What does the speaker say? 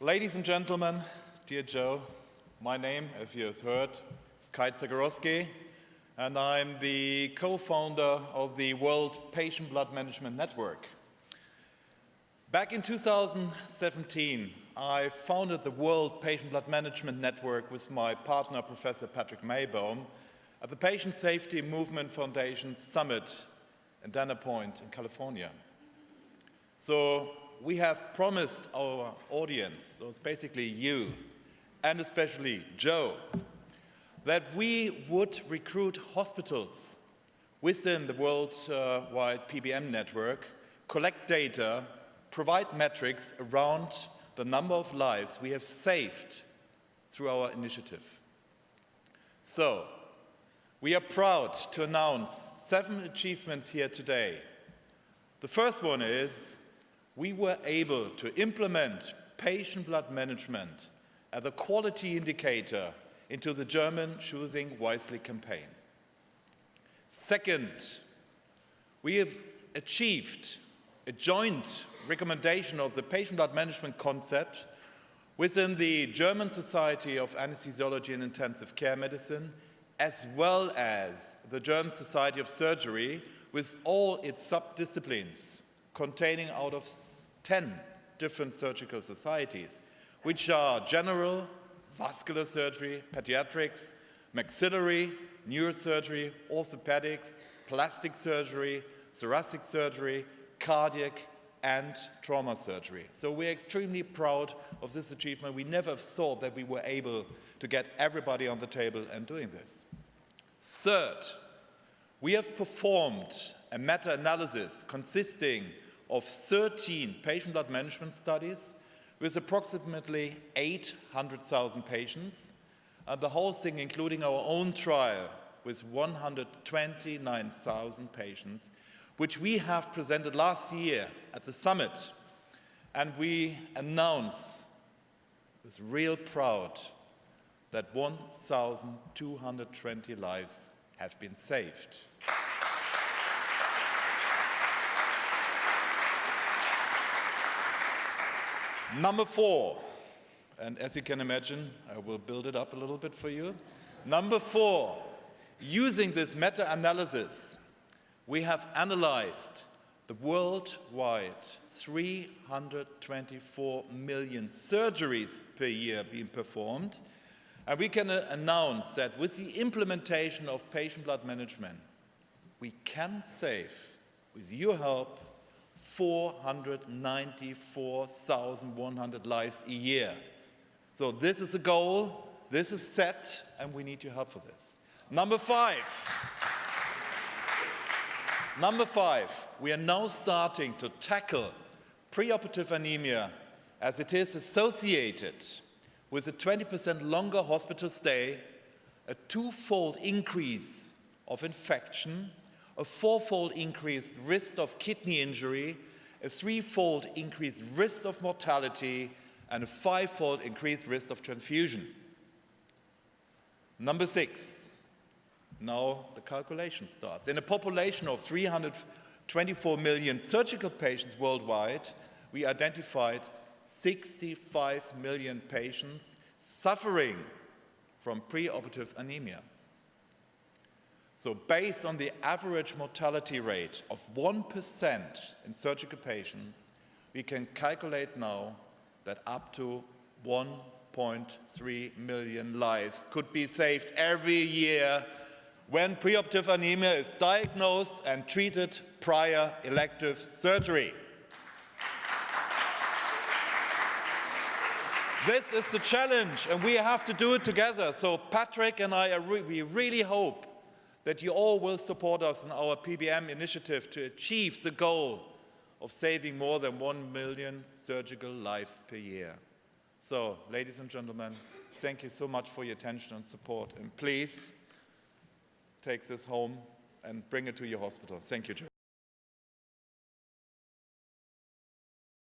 Ladies and gentlemen, dear Joe, my name, as you have heard, is Kai Zacharowski, and I'm the co-founder of the World Patient Blood Management Network. Back in 2017, I founded the World Patient Blood Management Network with my partner, Professor Patrick Meybohm, at the Patient Safety Movement Foundation Summit in Dana Point in California. So we have promised our audience, so it's basically you, and especially Joe, that we would recruit hospitals within the worldwide PBM network, collect data, provide metrics around the number of lives we have saved through our initiative. So, we are proud to announce seven achievements here today. The first one is we were able to implement patient blood management as a quality indicator into the German Choosing Wisely campaign. Second, we have achieved a joint recommendation of the patient blood management concept within the German Society of Anesthesiology and Intensive Care Medicine, as well as the German Society of Surgery with all its subdisciplines containing out of 10 different surgical societies, which are general, vascular surgery, pediatrics, maxillary, neurosurgery, orthopedics, plastic surgery, thoracic surgery, cardiac, and trauma surgery. So we're extremely proud of this achievement. We never thought that we were able to get everybody on the table and doing this. Third, we have performed a meta-analysis consisting of 13 patient blood management studies with approximately 800,000 patients, and the whole thing including our own trial with 129,000 patients, which we have presented last year at the summit. And we announce with real proud that 1,220 lives have been saved. Number four, and as you can imagine, I will build it up a little bit for you. Number four, using this meta-analysis, we have analyzed the worldwide 324 million surgeries per year being performed, and we can uh, announce that with the implementation of patient blood management, we can save, with your help, 494,100 lives a year. So this is a goal, this is set, and we need your help for this. Number five. Number five, we are now starting to tackle preoperative anemia as it is associated with a 20% longer hospital stay, a twofold increase of infection, a fourfold increased risk of kidney injury, a threefold increased risk of mortality, and a fivefold increased risk of transfusion. Number six, now the calculation starts. In a population of 324 million surgical patients worldwide, we identified 65 million patients suffering from preoperative anemia. So based on the average mortality rate of 1% in surgical patients, we can calculate now that up to 1.3 million lives could be saved every year when preoperative anemia is diagnosed and treated prior elective surgery. this is the challenge and we have to do it together. So Patrick and I, re we really hope that you all will support us in our PBM initiative to achieve the goal of saving more than 1 million surgical lives per year. So, ladies and gentlemen, thank you so much for your attention and support. And please take this home and bring it to your hospital. Thank you.